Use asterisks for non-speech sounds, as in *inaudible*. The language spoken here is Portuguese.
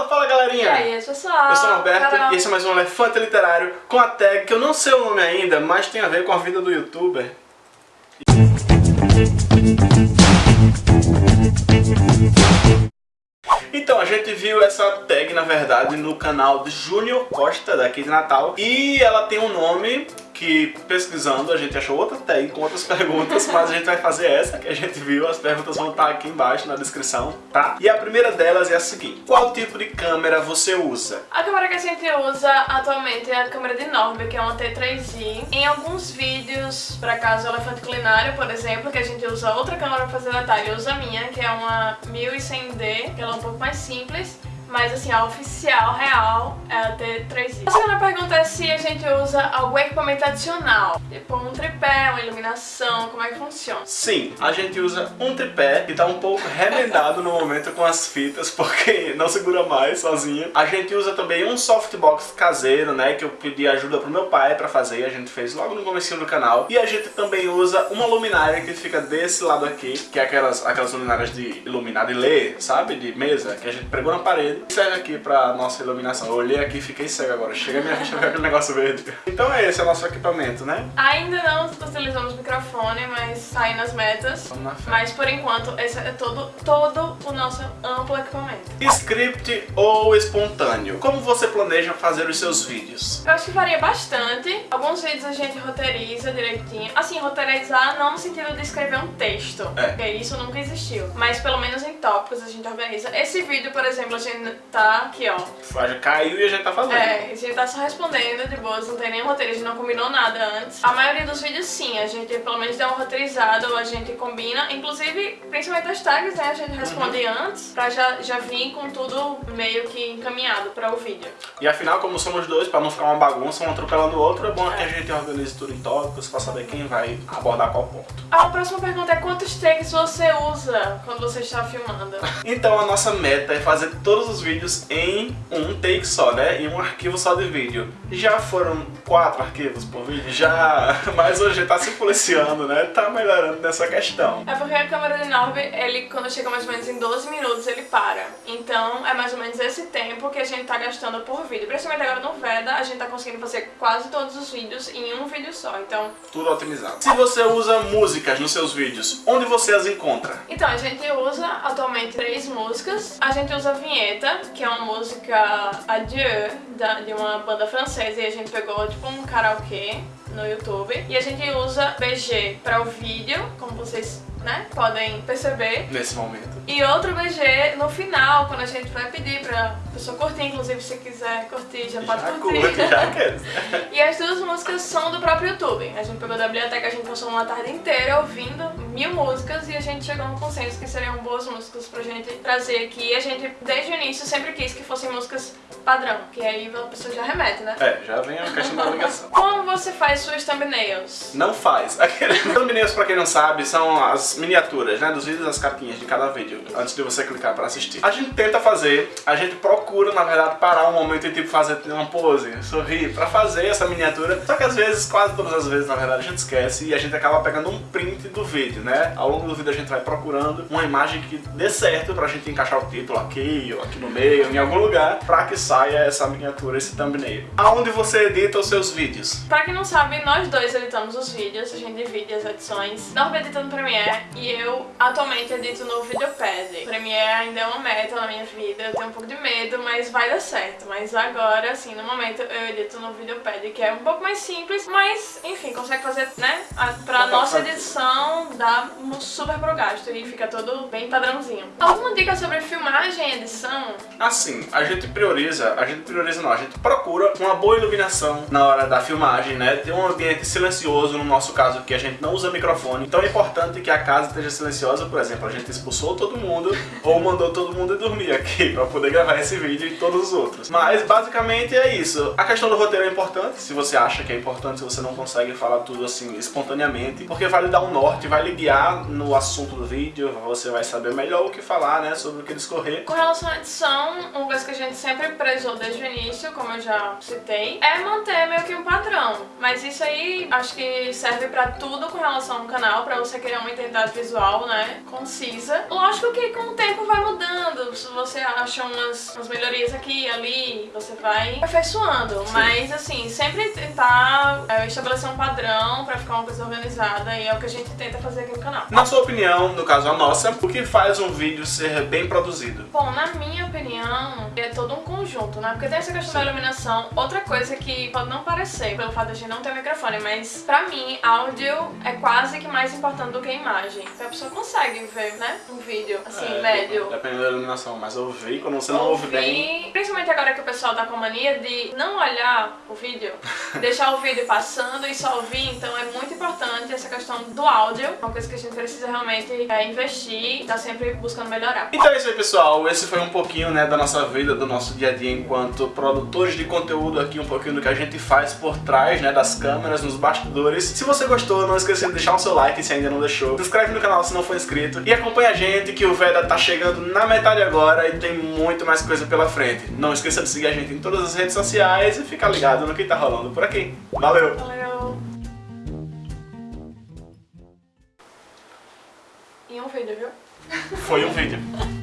Fala, fala galerinha! E aí, pessoal? Eu sou o Norberto Carol. e esse é mais um Elefante Literário com a tag que eu não sei o nome ainda, mas tem a ver com a vida do youtuber. Então, a gente viu essa tag, na verdade, no canal de Júnior Costa, daqui de Natal. E ela tem um nome que, pesquisando, a gente achou outra tag com outras *laughs* perguntas, mas a gente vai fazer essa que a gente viu. As perguntas vão estar aqui embaixo na descrição, tá? E a primeira delas é a seguinte. Qual tipo de câmera você usa? A câmera que a gente usa atualmente é a câmera de Norby, que é uma T3i. Em alguns vídeos, para caso Elefante Culinário, por exemplo, que a gente usa outra câmera para fazer detalhe, eu uso a minha, que é uma 1100D, que ela é um pouco mais simples. Mas assim, a oficial, real, é a T3i. A segunda pergunta é se a gente usa algum equipamento adicional. Tipo um tripé, uma iluminação, como é que funciona? Sim, a gente usa um tripé que tá um pouco remendado no momento com as fitas, *laughs* porque não segura mais sozinho. A gente usa também um softbox caseiro, né, que eu pedi ajuda pro meu pai pra fazer, a gente fez logo no comecinho do canal. E a gente também usa uma luminária que fica desse lado aqui, que é aquelas, aquelas luminárias de iluminar, de ler, sabe, de mesa, que a gente pregou na parede. Serve aqui pra nossa iluminação. Eu olhei aqui e fiquei cego agora. Chega minha vista ver aquele negócio verde. Então é esse é o nosso equipamento, né? Ainda não utilizamos microfone, mas aí nas metas. Vamos na fé. Mas por enquanto, esse é todo, todo o nosso amplo equipamento. Script ou espontâneo? Como você planeja fazer os seus vídeos? Eu acho que varia bastante. Alguns vídeos a gente roteiriza direitinho. Assim, roteirizar não no sentido de escrever um texto, É. porque isso nunca existiu. Mas pelo menos em tópicos a gente organiza. Esse vídeo, por exemplo, a gente tá aqui, ó. Já caiu e a gente tá fazendo. É, a gente tá só respondendo de boas, não tem nenhum roteiro, a gente não combinou nada antes. A maioria dos vídeos sim, a gente pelo menos dá uma roteirizada ou a gente combina. Inclusive, principalmente as tags, né? A gente responde Uhum. antes pra já, já vir com tudo meio que encaminhado para o vídeo. E afinal, como somos dois, pra não ficar uma bagunça, um atropelando o outro, é bom que a gente organize tudo em tópicos pra saber quem vai abordar qual ponto. A próxima pergunta é quantos takes você usa quando você está filmando? Então a nossa meta é fazer todos os vídeos em um take só, né? Em um arquivo só de vídeo. Já foram quatro arquivos por vídeo? Já! *laughs* Mas hoje tá se policiando, né? Tá melhorando nessa questão. É porque a câmera de Norby, ele quando chega mais ou menos em 12 minutos, ele para. Então é mais ou menos esse tempo que a gente tá gastando por vídeo. Principalmente agora no Veda, a gente tá conseguindo fazer quase todos os vídeos em um vídeo só. Então, Tudo otimizado. Se você usa músicas nos seus vídeos, onde você as encontra? então a gente usa atualmente três músicas. A gente usa a que é uma música Adieu, da, de uma banda francesa, e a gente pegou tipo um karaokê no YouTube. E a gente usa BG para o vídeo, como vocês né, podem perceber. Nesse momento. E outro BG no final, quando a gente vai pedir pra pessoa curtir, inclusive se quiser curtir, já pode Já curtir. curte, já. *laughs* E as duas músicas são do próprio YouTube. A gente pegou da biblioteca, a gente passou uma tarde inteira ouvindo mil músicas e a gente chegou no consenso que seriam boas músicas pra gente trazer aqui. E a gente, desde o início, sempre quis que fossem músicas padrão, que aí a pessoa já remete, né? É, já vem a questão da ligação. Como você faz suas thumbnails? Não faz. *laughs* Aqueles thumbnails, pra quem não sabe, são as miniaturas, né, dos vídeos, as capinhas de cada vídeo, antes de você clicar pra assistir. A gente tenta fazer, a gente procura, na verdade, parar um momento e tipo fazer uma pose, sorrir, pra fazer essa miniatura. Só que às vezes, quase todas as vezes, na verdade, a gente esquece e a gente acaba pegando um print do vídeo, né? Ao longo do vídeo a gente vai procurando uma imagem que dê certo pra gente encaixar o título aqui, ou aqui no meio, em algum lugar, pra que saia essa miniatura, esse thumbnail. Aonde você edita os seus vídeos? Pra quem não sabe, nós dois editamos os vídeos, a gente divide as edições. Norby edita no E eu atualmente edito no Videopad. Premiere ainda é uma meta na minha vida, eu tenho um pouco de medo, mas vai dar certo. Mas agora, assim, no momento eu edito no Videopad, que é um pouco mais simples, mas enfim, consegue fazer, né? A, pra nossa edição dá um super pro gasto e fica tudo bem padrãozinho. Alguma dica sobre filmagem e edição? Assim, a gente prioriza, a gente prioriza não, a gente procura uma boa iluminação na hora da filmagem, né? Ter um ambiente silencioso, no nosso caso aqui a gente não usa microfone, então é importante que a casa esteja silenciosa, por exemplo, a gente expulsou todo mundo ou mandou todo mundo dormir aqui pra poder gravar esse vídeo e todos os outros. Mas basicamente é isso. A questão do roteiro é importante, se você acha que é importante, se você não consegue falar tudo assim espontaneamente, porque vai lhe dar um norte, vai lhe guiar no assunto do vídeo, você vai saber melhor o que falar, né, sobre o que discorrer. Com relação à edição, uma coisa que a gente sempre prezou desde o início, como eu já citei, é manter meio que um padrão. Mas isso aí acho que serve pra tudo com relação ao canal, pra você criar uma identidade visual, né, concisa. Lógico que com o tempo vai mudando, se você acha umas, umas melhorias aqui e ali, você vai aperfeiçoando, Sim. mas assim, sempre tentar é, estabelecer um padrão pra ficar uma coisa organizada e é o que a gente tenta fazer aqui no canal. Na sua opinião, no caso a nossa, o que faz um vídeo ser bem produzido? Bom, na minha opinião, é todo um conjunto, né? Porque tem essa questão da iluminação. Outra coisa que pode não parecer, pelo fato de a gente não ter microfone, mas pra mim, áudio é quase que mais importante do que a imagem. Porque a pessoa consegue ver, né? Um vídeo, assim, É, médio. Dependendo da iluminação, mas ouvir, quando você não ouve bem... Principalmente agora que o pessoal tá com a mania de não olhar o vídeo, *laughs* deixar o vídeo passando e só ouvir, então é muito importante essa questão do áudio, uma coisa que a gente precisa realmente é, investir e tá sempre buscando melhorar. Então é isso aí, pessoal. Esse foi um pouquinho né, da nossa vida, do nosso dia a dia enquanto produtores de conteúdo aqui, um pouquinho do que a gente faz por trás né, das câmeras, nos bastidores. Se você gostou, não esqueça de deixar o seu like se ainda não deixou. Se inscreve no canal se não for inscrito. E acompanha a gente que o Veda tá chegando na metade agora e tem muito mais coisa pela frente. Não esqueça de seguir a gente em todas as redes sociais e ficar ligado no que tá rolando por aqui. Valeu! Valeu! E um vídeo, viu? Foi um vídeo. *laughs*